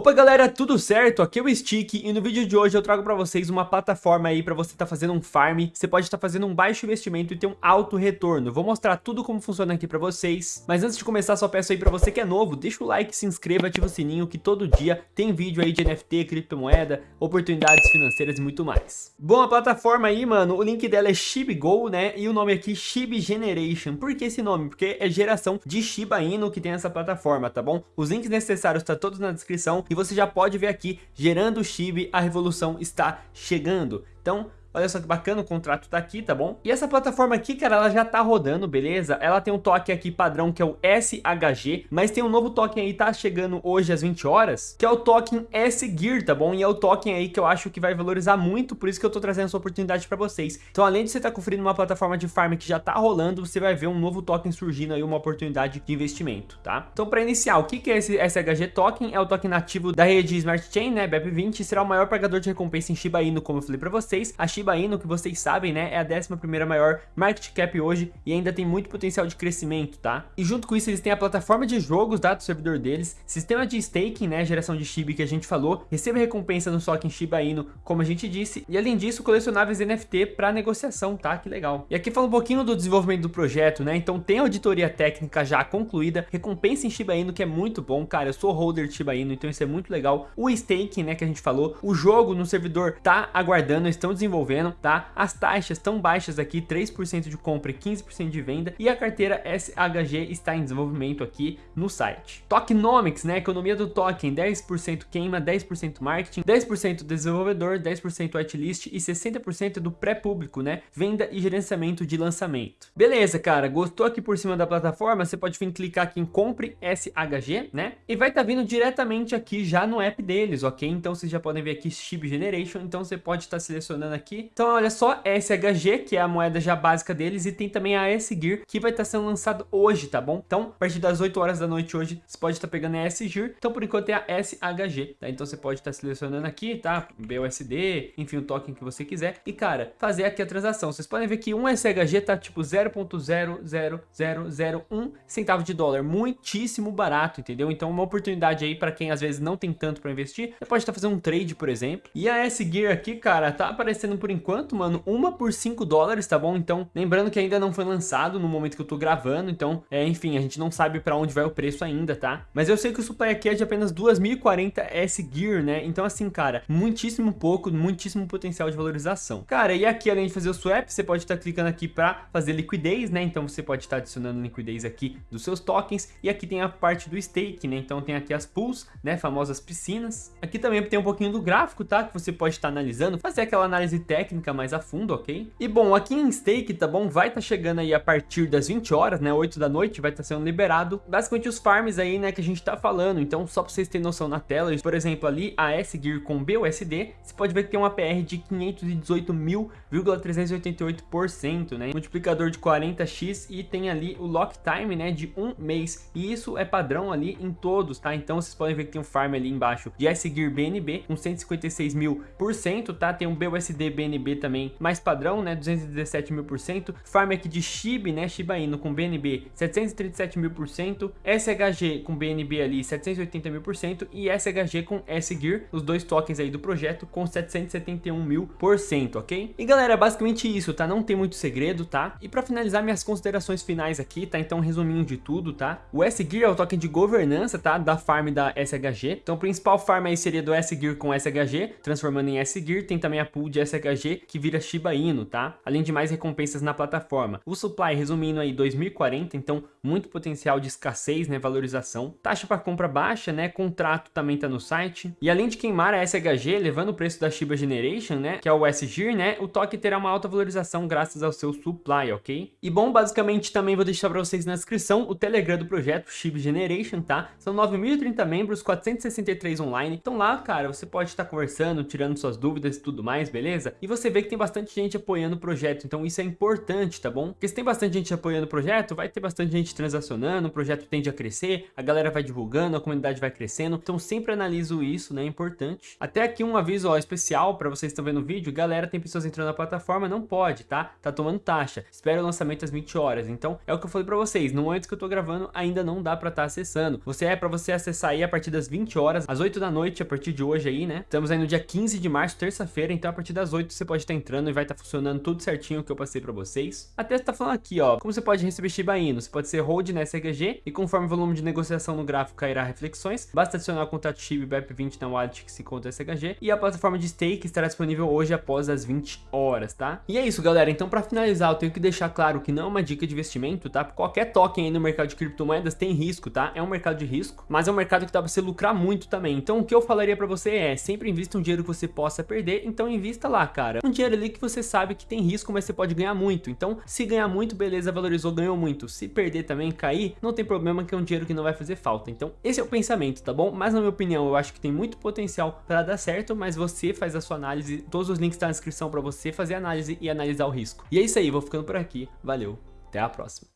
Opa galera, tudo certo? Aqui é o Stick e no vídeo de hoje eu trago pra vocês uma plataforma aí pra você estar tá fazendo um farm, você pode estar tá fazendo um baixo investimento e ter um alto retorno. Vou mostrar tudo como funciona aqui pra vocês, mas antes de começar só peço aí pra você que é novo, deixa o like, se inscreva, ativa o sininho que todo dia tem vídeo aí de NFT, criptomoeda, oportunidades financeiras e muito mais. Bom, a plataforma aí, mano, o link dela é ShibGo, né, e o nome aqui Shib Generation. Por que esse nome? Porque é geração de Shiba Inu que tem essa plataforma, tá bom? Os links necessários tá todos na descrição e você já pode ver aqui, gerando o Chibi, a revolução está chegando. Então, Olha só que bacana, o contrato tá aqui, tá bom? E essa plataforma aqui, cara, ela já tá rodando, beleza? Ela tem um token aqui padrão que é o SHG, mas tem um novo token aí, tá chegando hoje às 20 horas, que é o token S-Gear, tá bom? E é o token aí que eu acho que vai valorizar muito, por isso que eu tô trazendo essa oportunidade pra vocês. Então, além de você estar tá conferindo uma plataforma de farm que já tá rolando, você vai ver um novo token surgindo aí, uma oportunidade de investimento, tá? Então, pra iniciar, o que que é esse SHG token? É o token nativo da rede Smart Chain, né, BEP20, será o maior pagador de recompensa em Shiba Inu, como eu falei pra vocês. A Shiba Inu, que vocês sabem, né, é a 11ª maior market cap hoje e ainda tem muito potencial de crescimento, tá? E junto com isso eles têm a plataforma de jogos, tá, do servidor deles, sistema de staking, né, geração de Shiba que a gente falou, receba recompensa no token Shiba Inu, como a gente disse, e além disso, colecionáveis NFT para negociação, tá? Que legal. E aqui fala um pouquinho do desenvolvimento do projeto, né? Então tem auditoria técnica já concluída, recompensa em Shiba Inu que é muito bom, cara, eu sou holder de Shiba Inu, então isso é muito legal. O staking, né, que a gente falou, o jogo no servidor tá aguardando, estão desenvolvendo, tá? tá? As taxas estão baixas aqui, 3% de compra e 15% de venda, e a carteira SHG está em desenvolvimento aqui no site. Tokenomics, né? Economia do token, 10% queima, 10% marketing, 10% desenvolvedor, 10% whitelist e 60% do pré-público, né? Venda e gerenciamento de lançamento. Beleza, cara, gostou aqui por cima da plataforma? Você pode vir clicar aqui em compre SHG, né? E vai estar tá vindo diretamente aqui já no app deles, ok? Então vocês já podem ver aqui Chip Generation, então você pode estar tá selecionando aqui. Então olha só, SHG, que é a moeda já básica deles, e tem também a S-Gear, que vai estar tá sendo lançado hoje, tá bom? Então, a partir das 8 horas da noite hoje, você pode estar tá pegando a S-Gear, então por enquanto é a SHG, tá? Então você pode estar tá selecionando aqui, tá? BUSD, enfim, o token que você quiser, e cara, fazer aqui a transação. Vocês podem ver que um SHG tá tipo 0.00001 centavo de dólar, muitíssimo barato, entendeu? Então uma oportunidade aí para quem às vezes não tem tanto para investir, você pode estar fazendo um trade, por exemplo. E a S-Gear aqui, cara, tá aparecendo por enquanto enquanto, mano, uma por 5 dólares, tá bom? Então, lembrando que ainda não foi lançado no momento que eu tô gravando, então, é, enfim, a gente não sabe pra onde vai o preço ainda, tá? Mas eu sei que o supply aqui é de apenas 2.040 S-Gear, né? Então, assim, cara, muitíssimo pouco, muitíssimo potencial de valorização. Cara, e aqui, além de fazer o swap, você pode estar tá clicando aqui pra fazer liquidez, né? Então, você pode estar tá adicionando liquidez aqui dos seus tokens. E aqui tem a parte do stake, né? Então, tem aqui as pools, né? Famosas piscinas. Aqui também tem um pouquinho do gráfico, tá? Que você pode estar tá analisando, fazer aquela análise técnica mais a fundo, ok? E bom, aqui em stake, tá bom? Vai estar tá chegando aí a partir das 20 horas, né? 8 da noite, vai estar tá sendo liberado. Basicamente os farms aí, né, que a gente tá falando. Então, só pra vocês terem noção na tela, por exemplo, ali a S-Gear com BUSD, você pode ver que tem uma PR de 518.388%, né? Multiplicador de 40x e tem ali o lock time, né, de um mês. E isso é padrão ali em todos, tá? Então, vocês podem ver que tem um farm ali embaixo de S-Gear BNB com 156 mil por cento, tá? Tem um BUSD BNB também também mais padrão, né, 217 mil por cento. Farm aqui de SHIB, né, Shiba Inu com BNB 737 mil por cento. SHG com BNB ali 780 mil por cento. E SHG com S-Gear, os dois tokens aí do projeto com 771 mil por cento, ok? E galera, basicamente isso, tá? Não tem muito segredo, tá? E pra finalizar minhas considerações finais aqui, tá? Então resuminho de tudo, tá? O S-Gear é o token de governança, tá? Da farm da SHG. Então o principal farm aí seria do S-Gear com SHG, transformando em S-Gear. Tem também a pool de SHG, que vira Shiba Inu, tá? Além de mais recompensas na plataforma. O supply, resumindo aí, 2040, então muito potencial de escassez, né, valorização. Taxa para compra baixa, né, contrato também tá no site. E além de queimar a SHG, levando o preço da Shiba Generation, né, que é o SGIR, né, o toque terá uma alta valorização graças ao seu supply, ok? E bom, basicamente também vou deixar para vocês na descrição o Telegram do projeto Shiba Generation, tá? São 9.030 membros, 463 online. Então lá, cara, você pode estar conversando, tirando suas dúvidas e tudo mais, beleza? E você vê que tem bastante gente apoiando o projeto, então isso é importante, tá bom? Porque se tem bastante gente apoiando o projeto, vai ter bastante gente transacionando, o projeto tende a crescer, a galera vai divulgando, a comunidade vai crescendo, então sempre analiso isso, né, é importante. Até aqui um aviso ó, especial para vocês que estão vendo o vídeo, galera, tem pessoas entrando na plataforma, não pode, tá? Tá tomando taxa, espera o lançamento às 20 horas, então é o que eu falei para vocês, no momento que eu tô gravando, ainda não dá para estar tá acessando. Você é para você acessar aí a partir das 20 horas, às 8 da noite, a partir de hoje aí, né? Estamos aí no dia 15 de março, terça-feira, então a partir das 8 você pode estar entrando e vai estar funcionando tudo certinho que eu passei para vocês. Até está falando aqui, ó, como você pode receber Shiba Inu, você pode ser hold nessa SHG e conforme o volume de negociação no gráfico cairá reflexões, basta adicionar o contrato SHIB BEP20 na wallet que se conta SHG e a plataforma de stake estará disponível hoje após as 20 horas, tá? E é isso, galera, então para finalizar eu tenho que deixar claro que não é uma dica de investimento, tá? Qualquer token aí no mercado de criptomoedas tem risco, tá? É um mercado de risco, mas é um mercado que dá para você lucrar muito também. Então o que eu falaria para você é, sempre invista um dinheiro que você possa perder, então invista lá, cara. Um dinheiro ali que você sabe que tem risco, mas você pode ganhar muito. Então, se ganhar muito, beleza, valorizou, ganhou muito. Se perder também, cair, não tem problema que é um dinheiro que não vai fazer falta. Então, esse é o pensamento, tá bom? Mas na minha opinião, eu acho que tem muito potencial para dar certo, mas você faz a sua análise, todos os links estão tá na descrição para você fazer análise e analisar o risco. E é isso aí, vou ficando por aqui. Valeu, até a próxima.